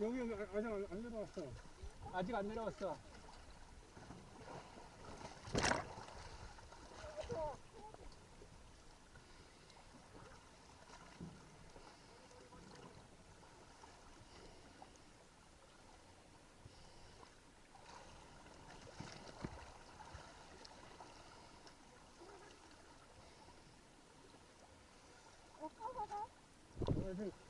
여기 여기 아직 안, 안 내려왔어. 아직 안 내려왔어. 아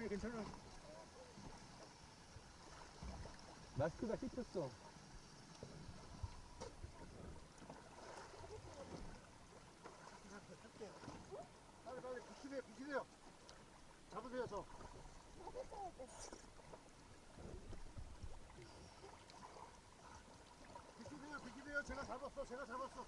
직 여기 여기 괜찮아. 마스크가 씹혔어. 빨리 빨리 비키세요 비키세요. 잡으세요 저. 비키세요 비키세요 제가 잡았어 제가 잡았어.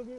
여기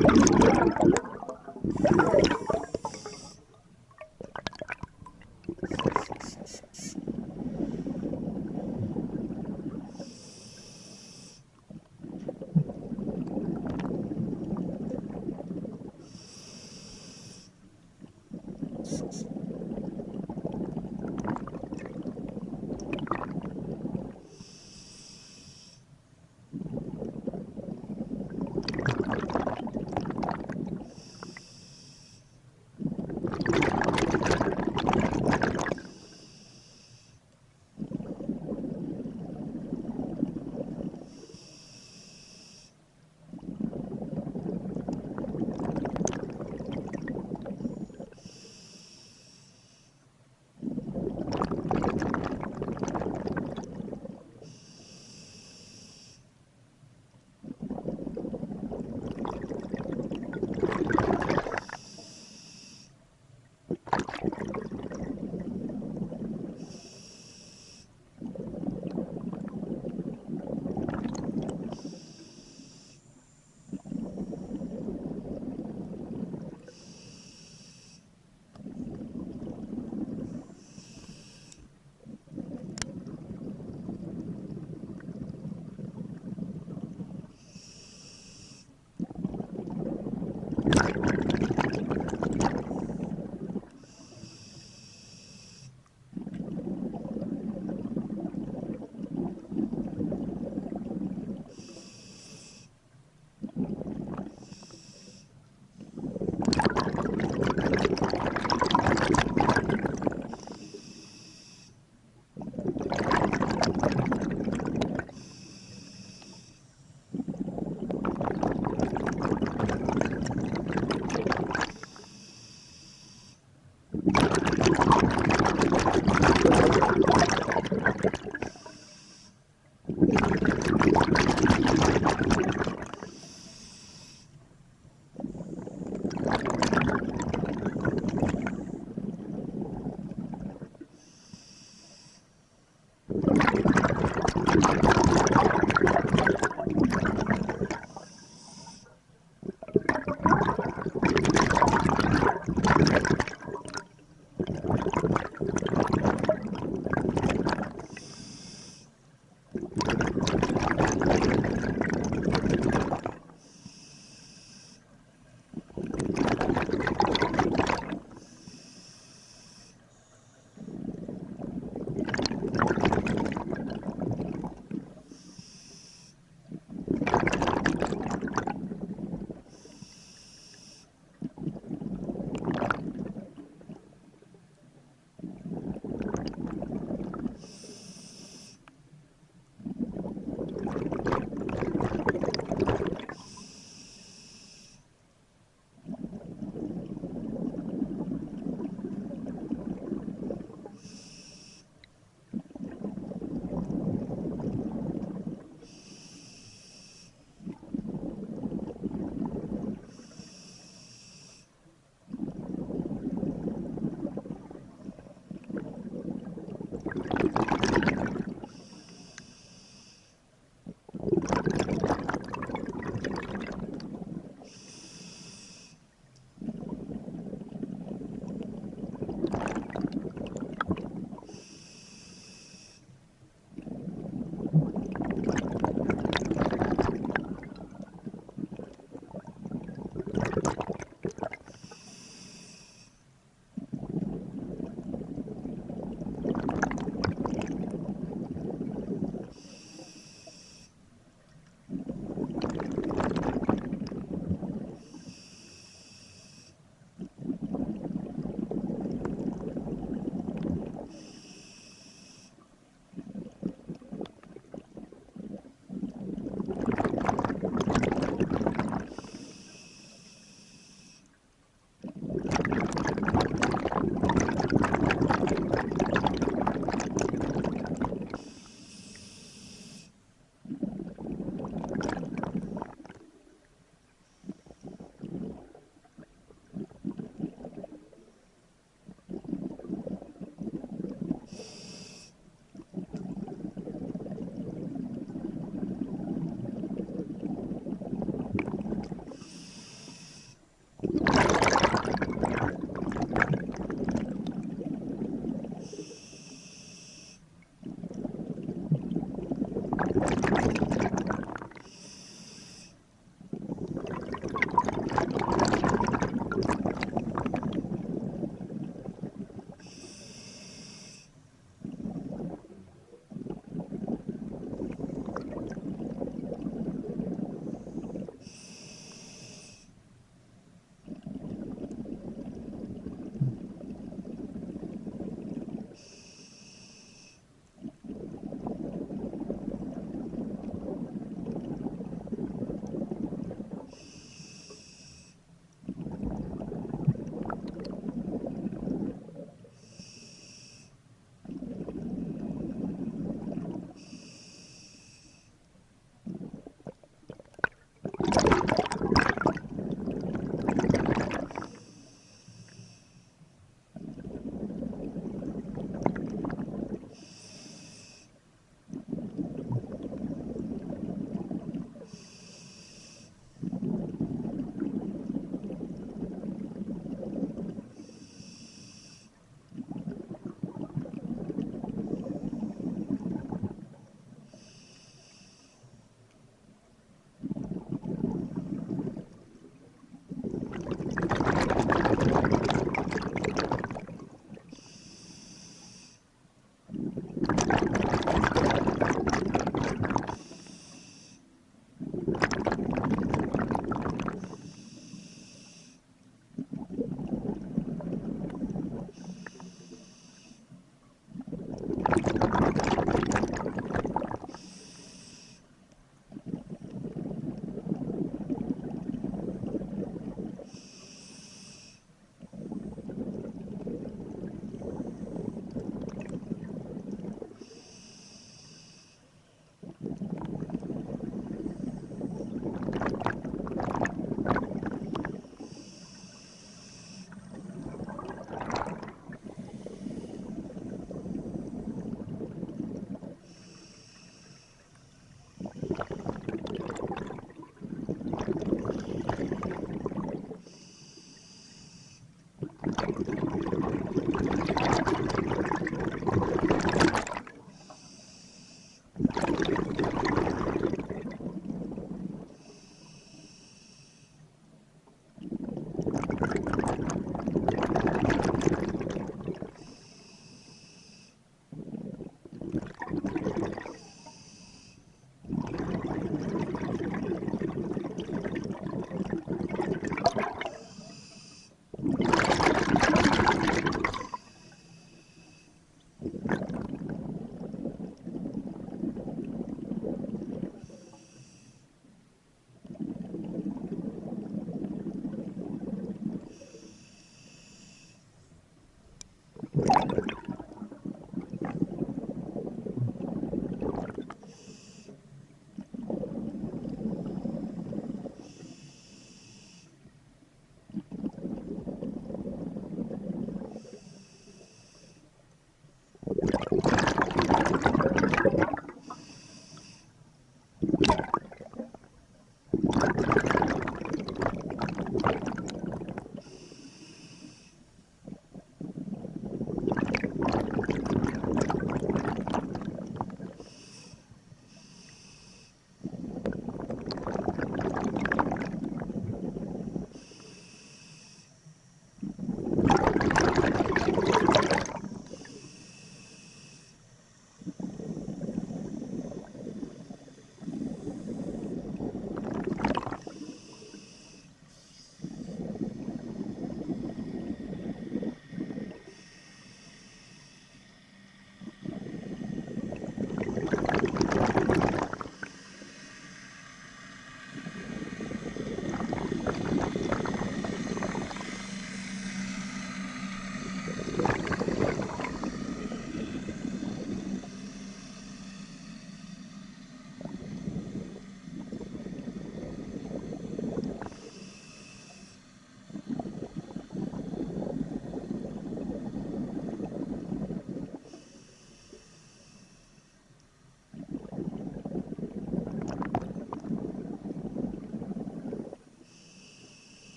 thank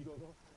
he goes, oh,